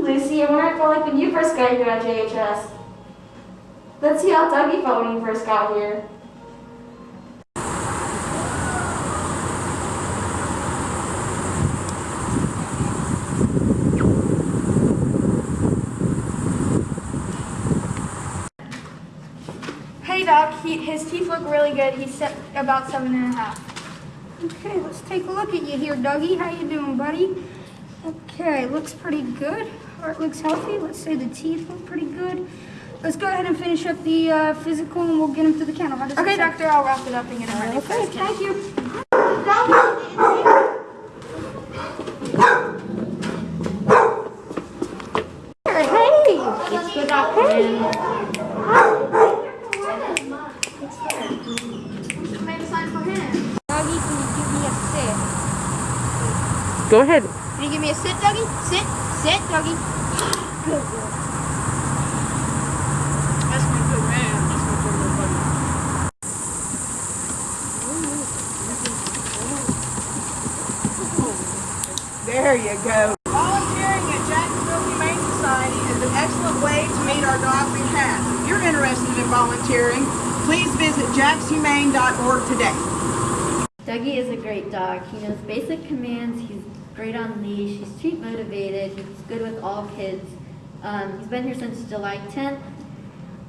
Lucy, wonder if I felt like when you first got here at JHS. Let's see how Dougie felt when he first got here. Hey Doc, he, his teeth look really good. He's set about seven and a half. Okay, let's take a look at you here, Dougie. How you doing, buddy? Okay, looks pretty good. Heart looks healthy. Let's say the teeth look pretty good. Let's go ahead and finish up the uh, physical and we'll get him to the kennel. How Okay, doctor, I'll wrap it up and get him ready. Okay, thank you. Hey! It's the doctor. Make a sign for him. Dougie, can you give me a sit? Go ahead. Can you give me a sit, Dougie? Sit, sit, Dougie. Good boy. That's my good man. That's my good little buddy. There you go. Volunteering at Jacksonville Humane Society is an excellent way to meet our dogs and cats. If you're interested in volunteering, please visit jaxhumane.org today. Dougie is a great dog. He knows basic commands. He's great on leash. He's treat motivated. He's good with all kids. Um, he's been here since July 10th.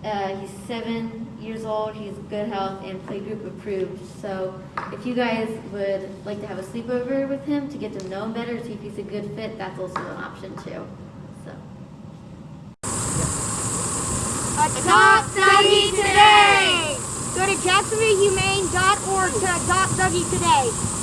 Uh, he's seven years old. He's good health and playgroup approved. So if you guys would like to have a sleepover with him to get to know him better, see if he's a good fit, that's also an option too. So. Adopt Dougie today! Go to jacksonvillehumane.org to adopt Dougie today.